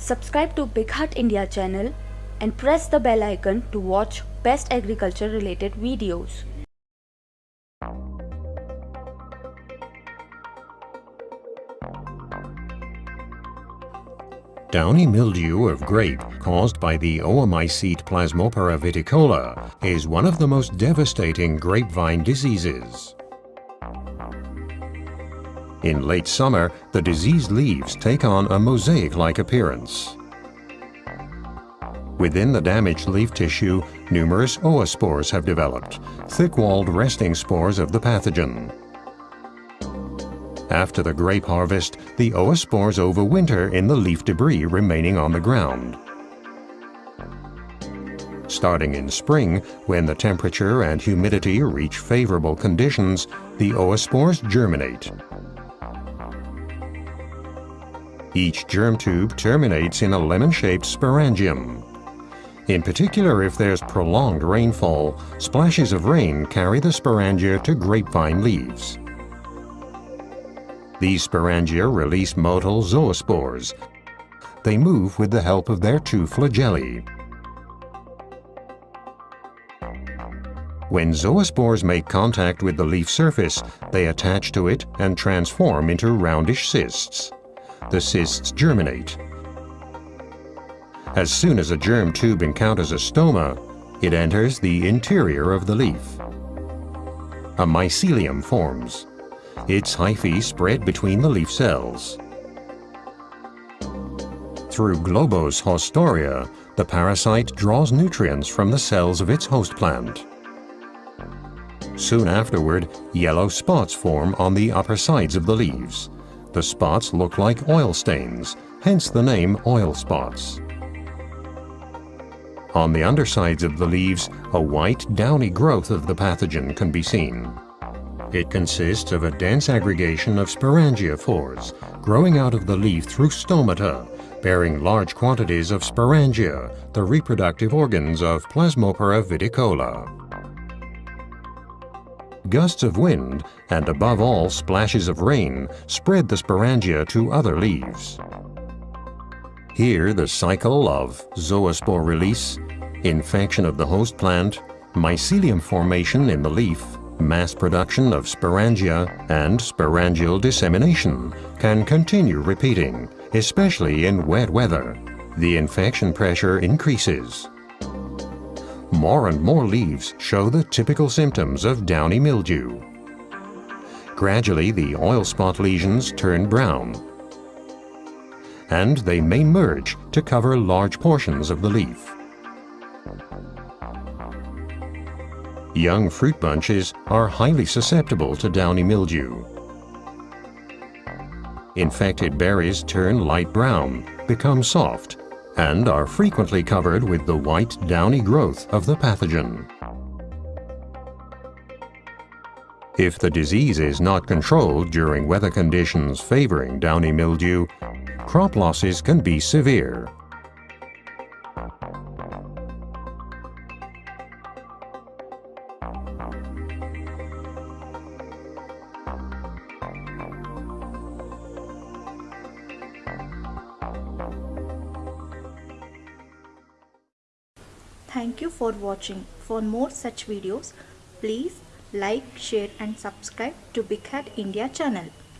Subscribe to Big Heart India channel and press the bell icon to watch best agriculture related videos. Downy mildew of grape caused by the Oomycete plasmopara viticola is one of the most devastating grapevine diseases. In late summer, the diseased leaves take on a mosaic-like appearance. Within the damaged leaf tissue, numerous oospores have developed, thick-walled resting spores of the pathogen. After the grape harvest, the oospores overwinter in the leaf debris remaining on the ground. Starting in spring, when the temperature and humidity reach favorable conditions, the oospores germinate. Each germ tube terminates in a lemon-shaped sporangium. In particular, if there's prolonged rainfall, splashes of rain carry the sporangia to grapevine leaves. These sporangia release motile zoospores. They move with the help of their two flagellae. When zoospores make contact with the leaf surface, they attach to it and transform into roundish cysts. The cysts germinate. As soon as a germ tube encounters a stoma, it enters the interior of the leaf. A mycelium forms. Its hyphae spread between the leaf cells. Through globose haustoria, the parasite draws nutrients from the cells of its host plant. Soon afterward, yellow spots form on the upper sides of the leaves. The spots look like oil stains, hence the name oil spots. On the undersides of the leaves, a white, downy growth of the pathogen can be seen. It consists of a dense aggregation of sporangiophores growing out of the leaf through stomata, bearing large quantities of sporangia, the reproductive organs of Plasmopara viticola. Gusts of wind, and above all splashes of rain, spread the sporangia to other leaves. Here the cycle of zoospore release, infection of the host plant, mycelium formation in the leaf, mass production of sporangia, and sporangial dissemination can continue repeating, especially in wet weather. The infection pressure increases. More and more leaves show the typical symptoms of downy mildew. Gradually, the oil spot lesions turn brown, and they may merge to cover large portions of the leaf. Young fruit bunches are highly susceptible to downy mildew. Infected berries turn light brown, become soft, and are frequently covered with the white downy growth of the pathogen. If the disease is not controlled during weather conditions favoring downy mildew, crop losses can be severe. Thank you for watching. For more such videos, please like, share and subscribe to Big Hat India channel.